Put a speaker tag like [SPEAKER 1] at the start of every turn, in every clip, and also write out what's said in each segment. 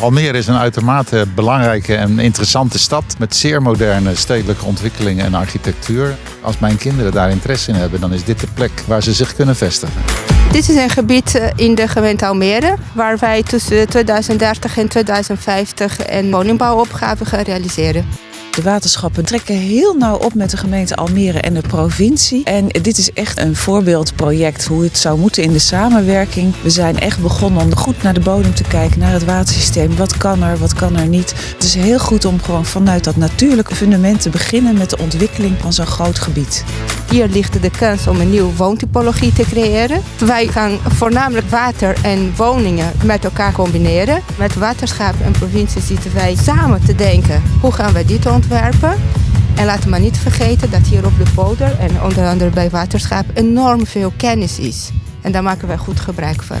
[SPEAKER 1] Almere is een uitermate belangrijke en interessante stad met zeer moderne stedelijke ontwikkelingen en architectuur. Als mijn kinderen daar interesse in hebben, dan is dit de plek waar ze zich kunnen vestigen.
[SPEAKER 2] Dit is een gebied eh, in de gemeente Almere waar wij tussen 2030 en 2050 een woningbouwopgave gaan realiseren.
[SPEAKER 3] De waterschappen trekken heel nauw op met de gemeente Almere en de provincie. En dit is echt een voorbeeldproject hoe het zou moeten in de samenwerking. We zijn echt begonnen om goed naar de bodem te kijken, naar het watersysteem. Wat kan er, wat kan er niet. Het is heel goed om gewoon vanuit dat natuurlijke fundament te beginnen met de ontwikkeling van zo'n groot gebied.
[SPEAKER 2] Hier ligt de kans om een nieuwe woontypologie te creëren. Wij gaan voornamelijk water en woningen met elkaar combineren. Met waterschap en provincie zitten wij samen te denken hoe gaan we dit ontwikkelen en laten we niet vergeten dat hier op de polder en onder andere bij waterschap enorm veel kennis is. En daar maken wij goed gebruik van.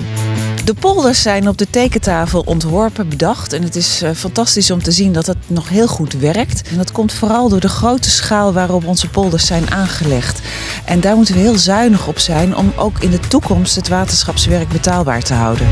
[SPEAKER 3] De polders zijn op de tekentafel ontworpen, bedacht. En het is eh, fantastisch om te zien dat het nog heel goed werkt. En dat komt vooral door de grote schaal waarop onze polders zijn aangelegd. En daar moeten we heel zuinig op zijn om ook in de toekomst het waterschapswerk betaalbaar te houden.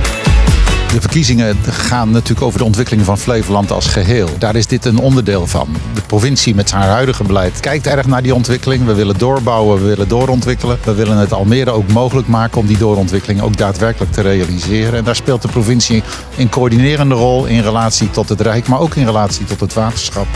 [SPEAKER 1] De verkiezingen gaan natuurlijk over de ontwikkeling van Flevoland als geheel. Daar is dit een onderdeel van. De provincie met haar huidige beleid kijkt erg naar die ontwikkeling. We willen doorbouwen, we willen doorontwikkelen. We willen het Almere ook mogelijk maken om die doorontwikkeling ook daadwerkelijk te realiseren. En daar speelt de provincie een coördinerende rol in relatie tot het Rijk, maar ook in relatie tot het waterschap.